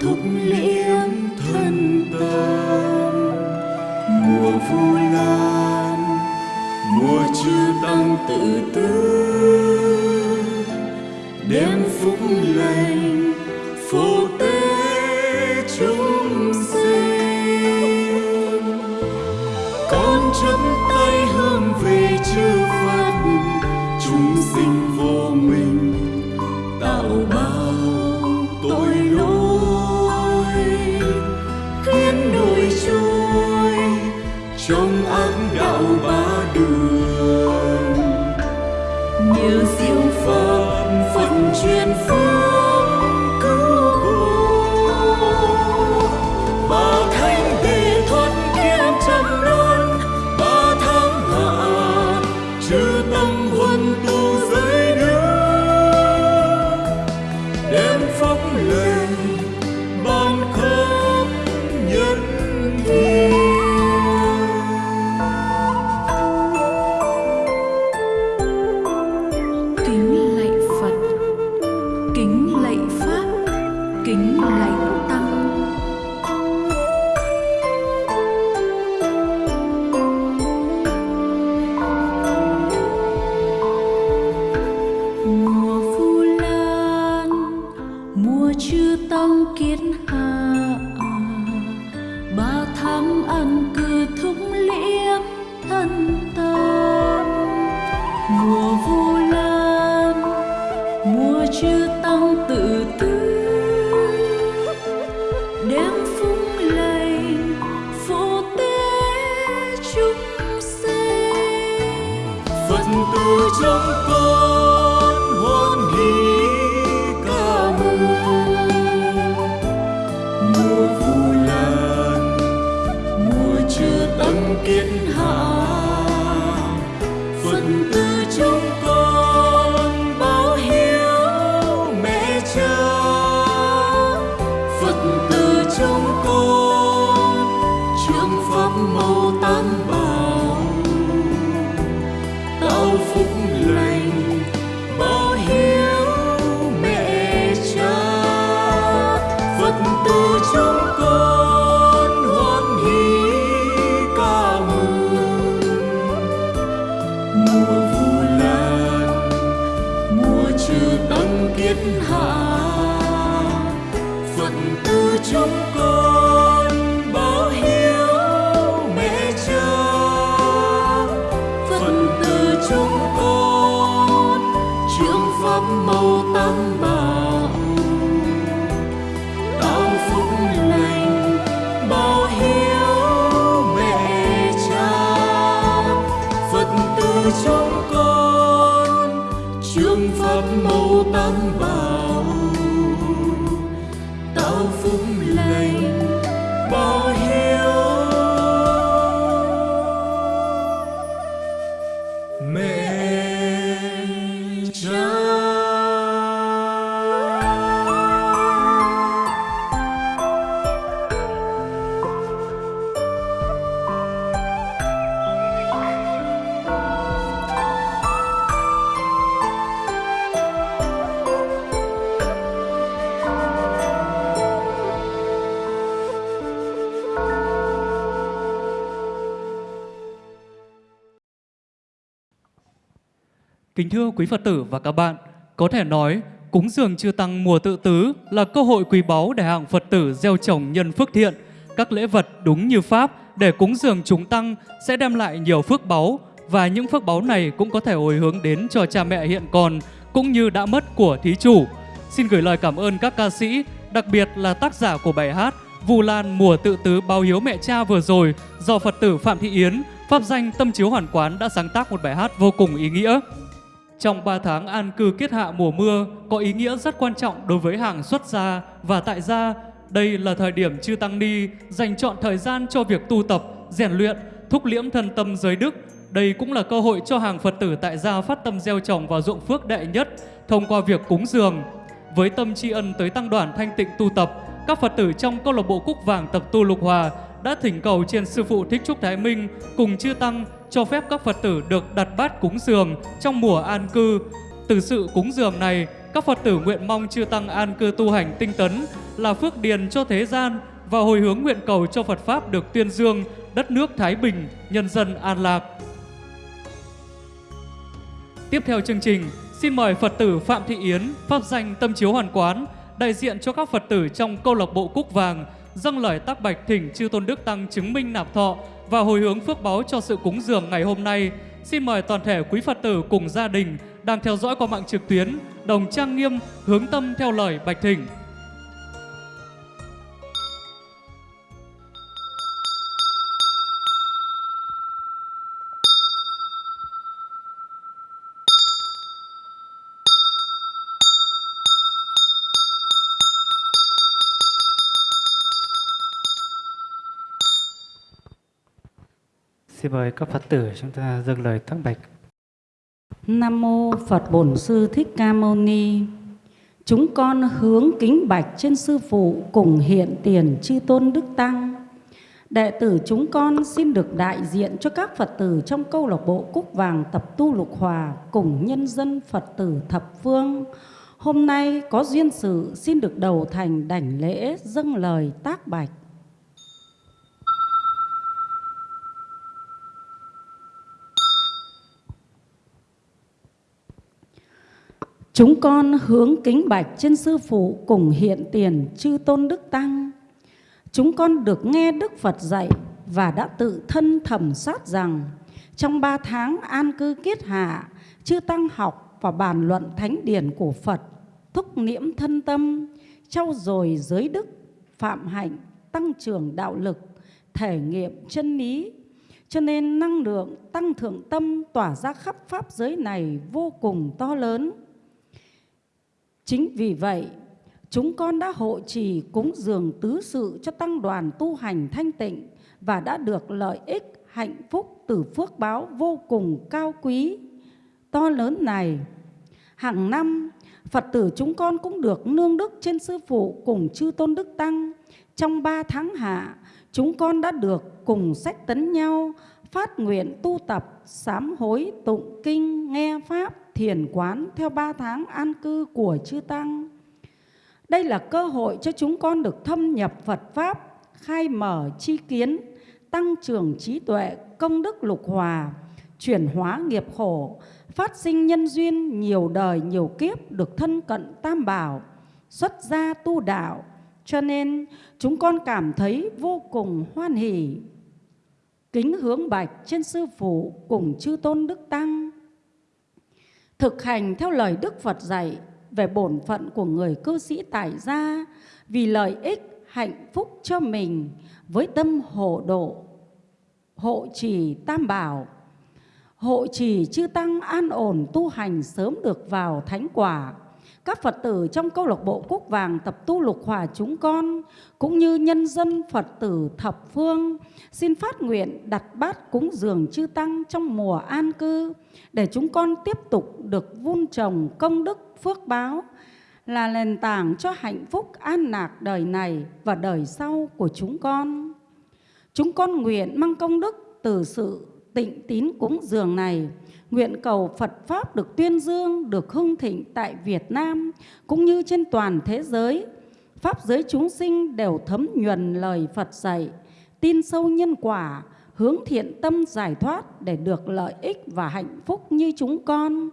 thúc liễm thân tâm. Mùa vu lan, mùa chư tăng tự tư. Đem phúc lành phúc kiến hạ à. ba tháng ăn cư thúng liễm thân phật từ trong con. Trường pháp màu tam bảo trong con. Trường pháp màu tăng bảo Kính thưa quý Phật tử và các bạn, có thể nói cúng dường chư tăng mùa tự tứ là cơ hội quý báu để hàng Phật tử gieo trồng nhân phước thiện. Các lễ vật đúng như Pháp để cúng dường chúng tăng sẽ đem lại nhiều phước báu và những phước báu này cũng có thể hồi hướng đến cho cha mẹ hiện còn cũng như đã mất của thí chủ. Xin gửi lời cảm ơn các ca sĩ, đặc biệt là tác giả của bài hát Vu Lan mùa tự tứ báo hiếu mẹ cha vừa rồi do Phật tử Phạm Thị Yến, pháp danh Tâm Chiếu Hoàn Quán đã sáng tác một bài hát vô cùng ý nghĩa. Trong 3 tháng an cư kết hạ mùa mưa có ý nghĩa rất quan trọng đối với hàng xuất gia và tại gia. Đây là thời điểm chư Tăng Ni dành chọn thời gian cho việc tu tập, rèn luyện, thúc liễm thân tâm giới đức. Đây cũng là cơ hội cho hàng Phật tử tại gia phát tâm gieo trồng và ruộng phước đệ nhất thông qua việc cúng dường. Với tâm tri ân tới tăng đoàn thanh tịnh tu tập, các Phật tử trong câu lạc bộ Cúc Vàng tập tu Lục Hòa đã thỉnh cầu trên sư phụ Thích Trúc Thái Minh cùng chư tăng cho phép các Phật tử được đặt bát cúng dường trong mùa an cư. Từ sự cúng dường này, các Phật tử nguyện mong chư Tăng an cư tu hành tinh tấn là phước điền cho thế gian và hồi hướng nguyện cầu cho Phật Pháp được tuyên dương, đất nước Thái Bình, nhân dân an lạc. Tiếp theo chương trình, xin mời Phật tử Phạm Thị Yến, Pháp danh Tâm Chiếu Hoàn Quán, đại diện cho các Phật tử trong câu lạc bộ Cúc Vàng, dâng lời tác bạch thỉnh chư Tôn Đức Tăng chứng minh nạp thọ và hồi hướng phước báo cho sự cúng dường ngày hôm nay. Xin mời toàn thể quý Phật tử cùng gia đình đang theo dõi qua mạng trực tuyến, đồng trang nghiêm, hướng tâm theo lời bạch thỉnh. Xin mời các Phật tử chúng ta dâng lời tác bạch. Nam mô Phật Bổn Sư Thích Ca Mâu Ni. Chúng con hướng kính bạch trên sư phụ cùng hiện tiền chư tôn đức tăng. Đệ tử chúng con xin được đại diện cho các Phật tử trong câu lạc bộ Cúc Vàng tập tu lục hòa cùng nhân dân Phật tử thập phương. Hôm nay có duyên sự xin được đầu thành đảnh lễ dâng lời tác bạch. Chúng con hướng kính bạch trên sư phụ cùng hiện tiền chư tôn đức tăng. Chúng con được nghe Đức Phật dạy và đã tự thân thẩm sát rằng trong ba tháng an cư kiết hạ, chư tăng học và bàn luận thánh điển của Phật, thúc niệm thân tâm, trau dồi giới đức, phạm hạnh, tăng trưởng đạo lực, thể nghiệm chân lý. Cho nên năng lượng tăng thượng tâm tỏa ra khắp pháp giới này vô cùng to lớn Chính vì vậy, chúng con đã hộ trì cúng dường tứ sự cho tăng đoàn tu hành thanh tịnh và đã được lợi ích hạnh phúc từ phước báo vô cùng cao quý, to lớn này. Hàng năm, Phật tử chúng con cũng được nương đức trên Sư Phụ cùng Chư Tôn Đức Tăng. Trong ba tháng hạ, chúng con đã được cùng sách tấn nhau, phát nguyện tu tập, sám hối, tụng kinh, nghe Pháp, thiền quán theo ba tháng an cư của chư Tăng. Đây là cơ hội cho chúng con được thâm nhập Phật Pháp, khai mở chi kiến, tăng trưởng trí tuệ, công đức lục hòa, chuyển hóa nghiệp khổ, phát sinh nhân duyên nhiều đời nhiều kiếp được thân cận tam bảo, xuất gia tu đạo. Cho nên chúng con cảm thấy vô cùng hoan hỷ. Kính hướng bạch trên sư phụ cùng chư tôn đức tăng thực hành theo lời Đức Phật dạy về bổn phận của người cư sĩ tại gia vì lợi ích hạnh phúc cho mình với tâm hộ độ, hộ trì tam bảo, hộ trì chư tăng an ổn tu hành sớm được vào thánh quả các Phật tử trong câu lạc bộ Quốc Vàng tập tu lục hòa chúng con, cũng như nhân dân Phật tử thập phương, xin phát nguyện đặt bát cúng dường chư Tăng trong mùa an cư, để chúng con tiếp tục được vun trồng công đức phước báo, là nền tảng cho hạnh phúc an lạc đời này và đời sau của chúng con. Chúng con nguyện mang công đức từ sự tịnh tín cúng dường này, nguyện cầu Phật Pháp được tuyên dương, được hưng thịnh tại Việt Nam cũng như trên toàn thế giới. Pháp giới chúng sinh đều thấm nhuần lời Phật dạy, tin sâu nhân quả, hướng thiện tâm giải thoát để được lợi ích và hạnh phúc như chúng con.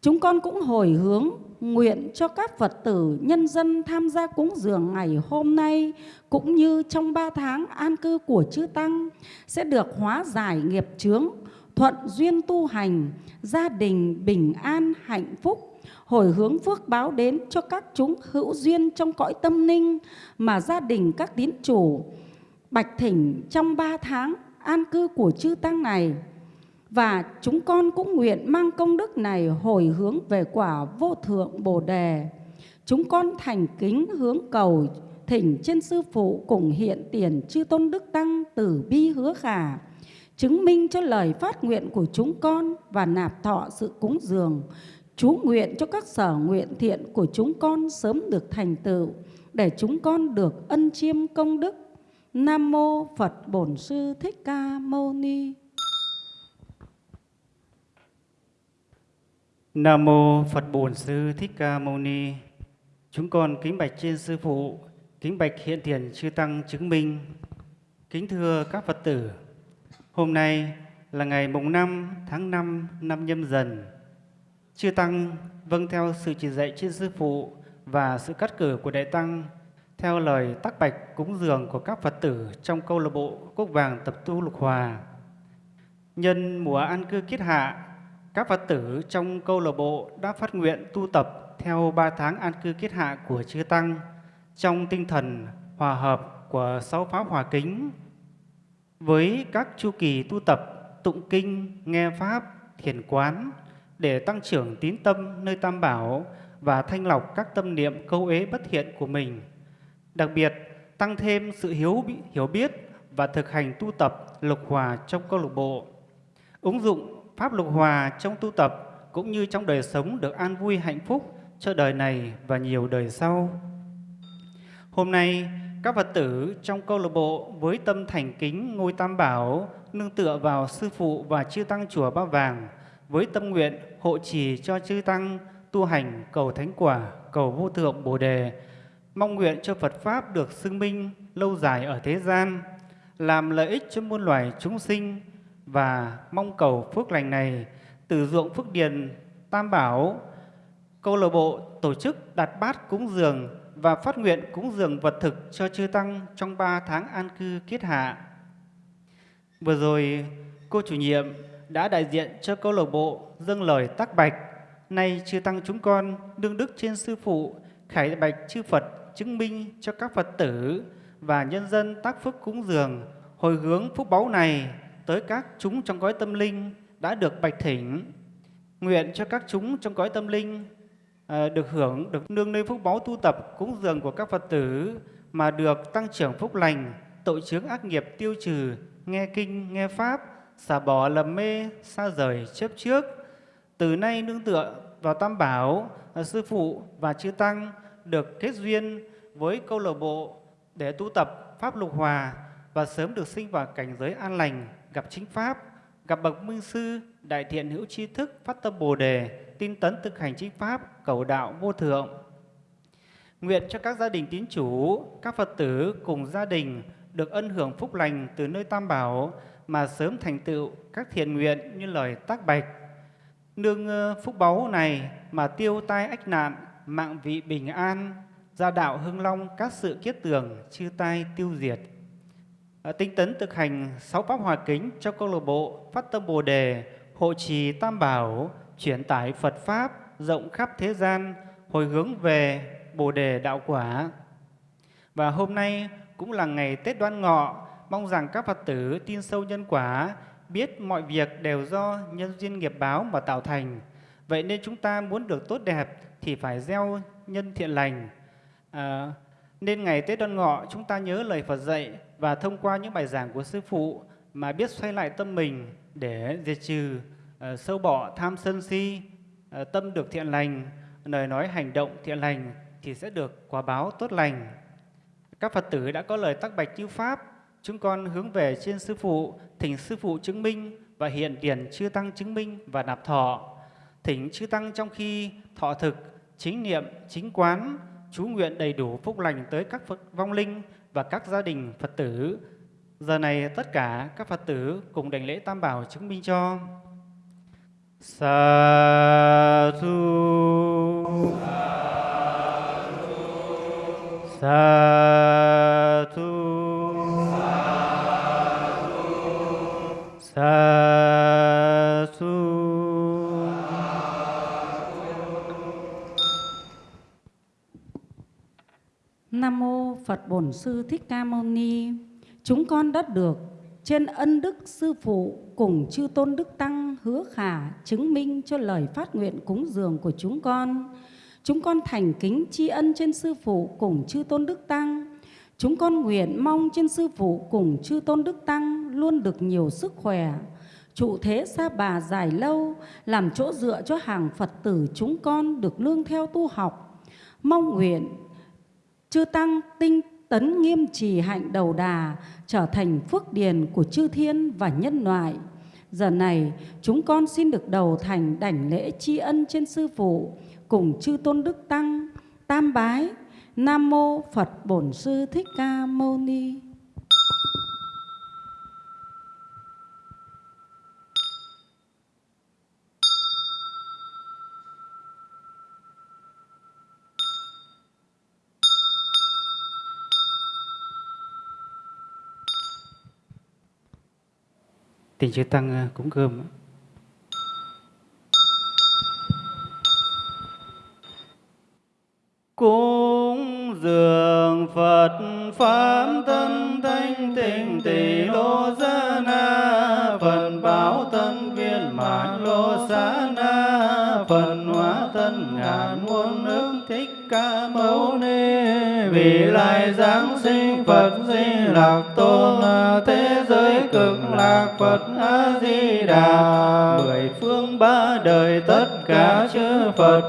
Chúng con cũng hồi hướng nguyện cho các Phật tử nhân dân tham gia cúng dường ngày hôm nay cũng như trong ba tháng an cư của chư Tăng sẽ được hóa giải nghiệp chướng, thuận duyên tu hành, gia đình bình an hạnh phúc, hồi hướng phước báo đến cho các chúng hữu duyên trong cõi tâm ninh mà gia đình các tín chủ bạch thỉnh trong ba tháng an cư của chư tăng này. Và chúng con cũng nguyện mang công đức này hồi hướng về quả vô thượng Bồ Đề. Chúng con thành kính hướng cầu thỉnh trên sư phụ cùng hiện tiền chư tôn đức tăng tử bi hứa khả chứng minh cho lời phát nguyện của chúng con và nạp thọ sự cúng dường, chú nguyện cho các sở nguyện thiện của chúng con sớm được thành tựu, để chúng con được ân chiêm công đức. Nam Mô Phật Bổn Sư Thích Ca Mâu Ni Nam mô Phật Bổn Sư Thích Ca Mâu Ni. Chúng con kính bạch trên sư phụ, kính bạch hiện tiền chư tăng chứng minh. Kính thưa các Phật tử, hôm nay là ngày mùng 5 tháng 5 năm nhâm dần. Chư tăng vâng theo sự chỉ dạy trên sư phụ và sự cắt cử của đại tăng theo lời tác bạch cúng dường của các Phật tử trong câu lạc bộ quốc Vàng Tập Tu Lục Hòa. Nhân mùa an cư kiết hạ, các Phật tử trong câu lạc bộ đã phát nguyện tu tập theo ba tháng an cư kiết hạ của chư Tăng trong tinh thần hòa hợp của sáu pháp hòa kính với các chu kỳ tu tập tụng kinh, nghe pháp, thiền quán để tăng trưởng tín tâm nơi Tam Bảo và thanh lọc các tâm niệm câu ế bất thiện của mình. Đặc biệt, tăng thêm sự hiếu hiểu biết và thực hành tu tập lục hòa trong câu lục bộ. Ứng dụng pháp lục hòa trong tu tập cũng như trong đời sống được an vui hạnh phúc cho đời này và nhiều đời sau. Hôm nay, các Phật tử trong câu lạc bộ với tâm thành kính ngôi Tam Bảo nương tựa vào Sư Phụ và Chư Tăng Chùa Ba Vàng với tâm nguyện hộ trì cho Chư Tăng tu hành cầu thánh quả, cầu vô thượng Bồ Đề, mong nguyện cho Phật Pháp được xưng minh lâu dài ở thế gian, làm lợi ích cho muôn loài chúng sinh và mong cầu phước lành này từ ruộng phước điền Tam Bảo, câu lạc bộ tổ chức đặt bát cúng dường và phát nguyện cúng dường vật thực cho chư tăng trong 3 tháng an cư kiết hạ. Vừa rồi, cô chủ nhiệm đã đại diện cho câu lạc bộ dâng lời tác bạch. Nay chư tăng chúng con đương đức trên sư phụ khải bạch chư Phật chứng minh cho các Phật tử và nhân dân tác phước cúng dường hồi hướng phúc báu này tới các chúng trong gói tâm linh đã được bạch thỉnh. Nguyện cho các chúng trong gói tâm linh Ờ, được hưởng, được nương nơi phúc báu tu tập cúng dường của các Phật tử mà được tăng trưởng phúc lành, tội chướng ác nghiệp tiêu trừ, nghe kinh, nghe pháp, xả bỏ lầm mê, xa rời chấp trước. Từ nay nương tựa vào Tam Bảo, ờ, Sư Phụ và Chư Tăng được kết duyên với câu lạc bộ để tu tập Pháp Lục Hòa và sớm được sinh vào cảnh giới an lành, gặp chính Pháp, gặp bậc minh sư, đại thiện hữu tri thức, phát tâm Bồ Đề, tin tấn thực hành chính Pháp, cầu đạo vô thượng. Nguyện cho các gia đình tín chủ, các Phật tử cùng gia đình được ân hưởng phúc lành từ nơi Tam Bảo mà sớm thành tựu các thiện nguyện như lời tác bạch. Nương ờ, phúc báu này mà tiêu tai ách nạn, mạng vị bình an, gia đạo hưng long các sự kiết tường, chư tai tiêu diệt. Ờ, tinh tấn thực hành sáu pháp hòa kính cho câu lạc bộ phát tâm bồ đề, hộ trì tam bảo, chuyển tải Phật Pháp rộng khắp thế gian, hồi hướng về Bồ Đề Đạo Quả. Và hôm nay cũng là ngày Tết Đoan Ngọ, mong rằng các Phật tử tin sâu nhân quả, biết mọi việc đều do nhân duyên nghiệp báo mà tạo thành. Vậy nên chúng ta muốn được tốt đẹp thì phải gieo nhân thiện lành. À, nên ngày Tết Đoan Ngọ chúng ta nhớ lời Phật dạy và thông qua những bài giảng của Sư Phụ mà biết xoay lại tâm mình để diệt trừ Ờ, sâu bỏ tham sân si, ờ, tâm được thiện lành, lời nói hành động thiện lành thì sẽ được quả báo tốt lành. Các Phật tử đã có lời tác bạch như Pháp, chúng con hướng về trên Sư Phụ, thỉnh Sư Phụ chứng minh và hiện tiền chư Tăng chứng minh và nạp thọ. Thỉnh chư Tăng trong khi thọ thực, chính niệm, chính quán, chú nguyện đầy đủ phúc lành tới các Phật vong linh và các gia đình Phật tử. Giờ này tất cả các Phật tử cùng đảnh lễ Tam Bảo chứng minh cho. Sa thu Sa thu Sa thu Nam mô Phật Bổn Sư Thích Ca Mâu Ni. Chúng con đã được trên ân đức sư phụ cùng chư tôn đức tăng hứa khả chứng minh cho lời phát nguyện cúng dường của chúng con. Chúng con thành kính tri ân trên sư phụ cùng chư tôn đức tăng. Chúng con nguyện mong trên sư phụ cùng chư tôn đức tăng luôn được nhiều sức khỏe, trụ thế xa bà dài lâu, làm chỗ dựa cho hàng Phật tử chúng con được lương theo tu học. Mong nguyện chư tăng tinh tấn nghiêm trì hạnh đầu đà trở thành phước điền của chư thiên và nhân loại Giờ này, chúng con xin được đầu thành đảnh lễ tri ân trên Sư Phụ cùng chư Tôn Đức Tăng, tam bái, Nam Mô Phật Bổn Sư Thích Ca Mâu Ni. Tình chư Tăng à, cúng cơm. Cúng dường Phật Pháp tân thanh tịnh tỷ lô gia na, Phần báo tân viên mãn lô xá na, Phần hóa tân ngàn muôn nước thích ca mâu ni Vì lai giáng sinh Phật di lạc tôn à, Thế Phật A Di Đà mười phương ba đời tất cả chư Phật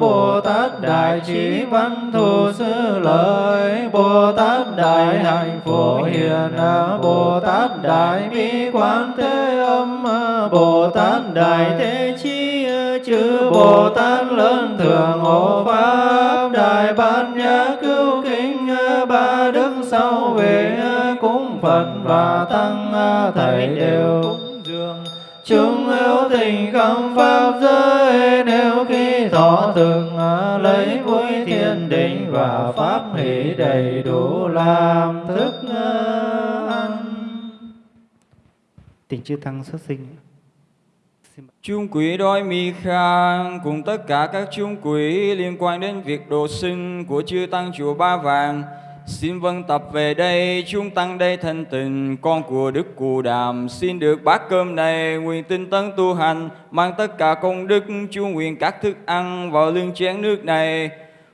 Bồ Tát đại trí văn thù sư lợi. Bồ Tát đại hạnh phổ hiền Bồ Tát đại bi quán thế âm. Bồ Tát đại thế chi chư Bồ Tát lớn thường hộ pháp. Đại bát nhã cứu kính ba đức sau về cúng Phật và tăng thầy đều cúng dường chúng hữu tình không pháp giới. Nếu khi thọ thường lấy vui thiên định và pháp hỷ đầy đủ làm thức ăn. Tình chư tăng xuất sinh. Chung quỷ đói mi khang cùng tất cả các chung quỷ liên quan đến việc độ sinh của chư tăng chùa Ba Vàng Xin vâng tập về đây, chúng tăng đây thanh tình, con của Đức Cù Đàm, xin được bát cơm này, nguyện tinh tấn tu hành, mang tất cả công đức, chú nguyện các thức ăn vào lưng chén nước này.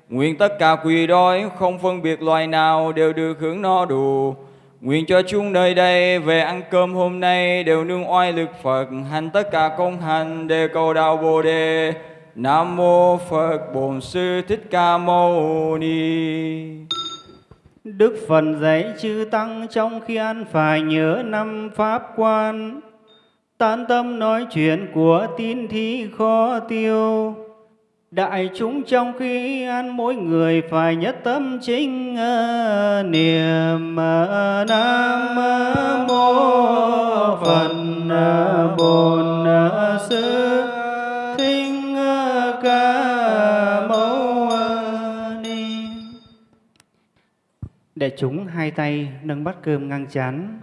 Nguyện tất cả quỳ đói, không phân biệt loài nào, đều được hưởng no đủ. Nguyện cho chúng nơi đây về ăn cơm hôm nay đều nương oai lực Phật, hành tất cả công hành để cầu đạo Bồ Đề. Nam mô Phật Bổn Sư Thích Ca Mâu Ni. Đức Phật dạy chư Tăng trong khi ăn phải nhớ năm Pháp quan, tán tâm nói chuyện của tín thí khó tiêu. Đại chúng trong khi ăn mỗi người phải nhất tâm chính ờ, niệm ờ, Nam ờ, Mô Phật Bổn Sư Để chúng hai tay nâng bát cơm ngang chán,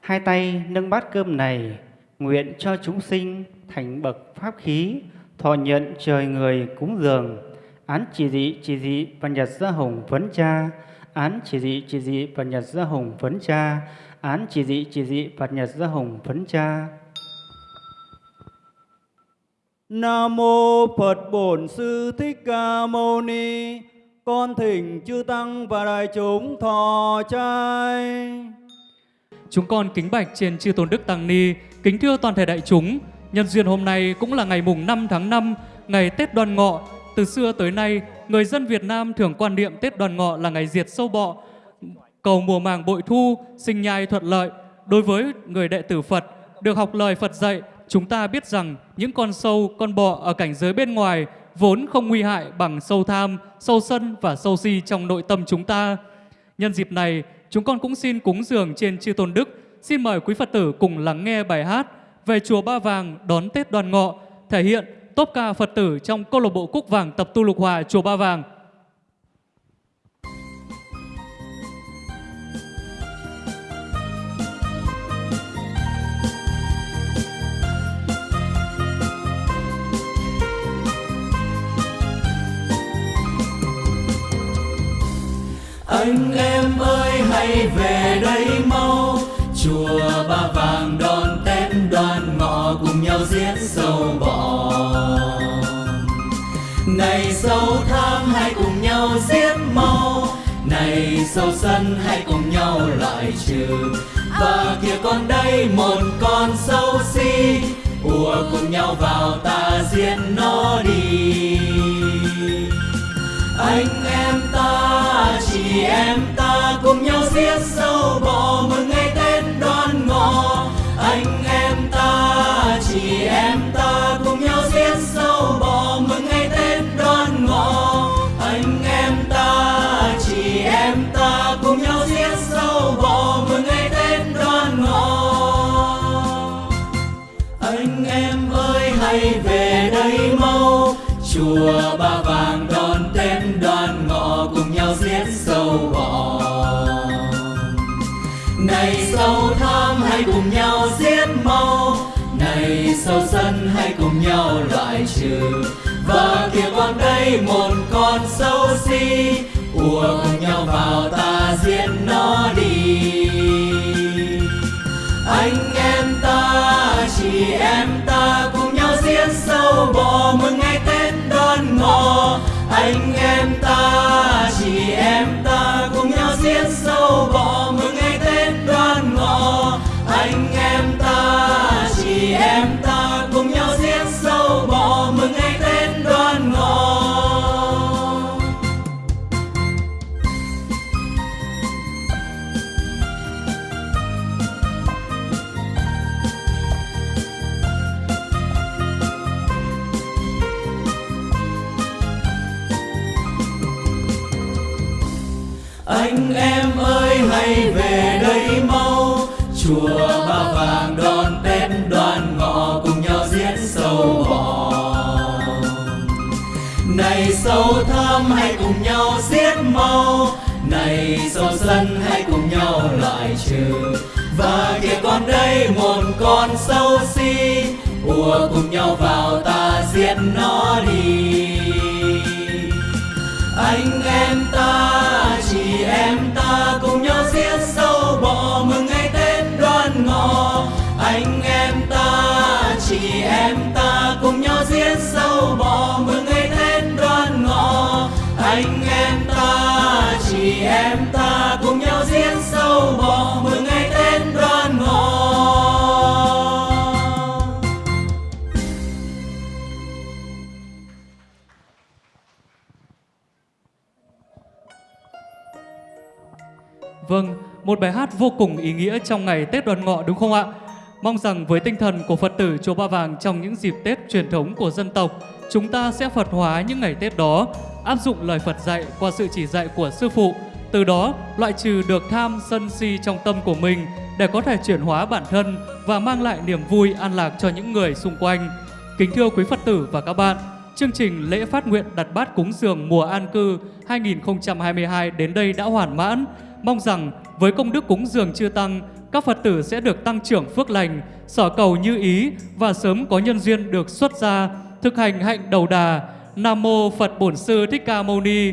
hai tay nâng bát cơm này nguyện cho chúng sinh thành bậc pháp khí thọ nhận trời người cúng dường. Án chỉ dị chỉ dị và nhật gia hồng vấn cha. Án chỉ dị chỉ dị và nhật gia hồng vấn cha. Án chỉ dị chỉ dị và nhật gia hồng vấn cha. Nam mô Phật Bổn Sư Thích Ca Mâu Ni. Con thỉnh chư tăng và đại chúng thọ trai. Chúng con kính bạch trên chư tôn đức tăng ni, kính thưa toàn thể đại chúng, nhân duyên hôm nay cũng là ngày mùng 5 tháng 5, ngày Tết Đoan Ngọ. Từ xưa tới nay, người dân Việt Nam thường quan niệm Tết Đoan Ngọ là ngày diệt sâu bọ, cầu mùa màng bội thu, sinh nhai thuận lợi. Đối với người đệ tử Phật, được học lời Phật dạy, chúng ta biết rằng những con sâu, con bọ ở cảnh giới bên ngoài vốn không nguy hại bằng sâu tham, sâu sân và sâu si trong nội tâm chúng ta. Nhân dịp này, chúng con cũng xin cúng dường trên chư tôn đức. Xin mời quý Phật tử cùng lắng nghe bài hát về chùa Ba Vàng đón Tết đoàn Ngọ, thể hiện top ca Phật tử trong câu lạc bộ Cúc Vàng tập tu lục hòa chùa Ba Vàng. Anh em ơi, hãy về đây mau. Chùa ba vàng đón tết đoàn ngọ cùng nhau giết sâu bọ này sâu tham hãy cùng nhau giết mau. Này sâu sân hãy cùng nhau loại trừ. Và kia còn đây một con sâu si, ùa cùng nhau vào ta giết nó đi. Anh chị em ta cùng nhau giết sâu bò mừng ngày tết đoan ngọ. Anh em ta, chị em ta cùng nhau giết sâu bò mừng ngày tết đoan ngọ. Anh em ta, chị em ta cùng nhau giết sâu bọ mừng ngày tết đoan ngọ. Anh em ơi, hãy về đây mau. Chùa ba vàng đón tết đoan ngọ, cùng nhau giết sâu bọ. Này sâu tham hãy cùng nhau giết mau này sâu sân hãy cùng nhau loại trừ. Và kia con đây một con sâu si. Ùa cùng nhau vào ta giết nó đi. Anh em ta, chị em ta cùng nhau giết sâu bò mừng ngày anh em ta chị em ta cùng nhau giết sâu bò sâu sân, hãy cùng nhau loại trừ. Và kìa con đây, một con sâu si, ùa cùng nhau vào ta giết nó đi. Anh em ta một bài hát vô cùng ý nghĩa trong ngày Tết đoàn Ngọ đúng không ạ? Mong rằng với tinh thần của Phật tử Chùa Ba Vàng trong những dịp Tết truyền thống của dân tộc, chúng ta sẽ Phật hóa những ngày Tết đó, áp dụng lời Phật dạy qua sự chỉ dạy của Sư Phụ, từ đó loại trừ được tham sân si trong tâm của mình để có thể chuyển hóa bản thân và mang lại niềm vui an lạc cho những người xung quanh. Kính thưa quý Phật tử và các bạn, chương trình lễ phát nguyện đặt bát cúng dường mùa an cư 2022 đến đây đã hoàn mãn. Mong rằng với công đức cúng dường chư tăng, các Phật tử sẽ được tăng trưởng phước lành, sở cầu như ý và sớm có nhân duyên được xuất gia, thực hành hạnh đầu đà. Nam mô Phật Bổn Sư Thích Ca Mâu Ni.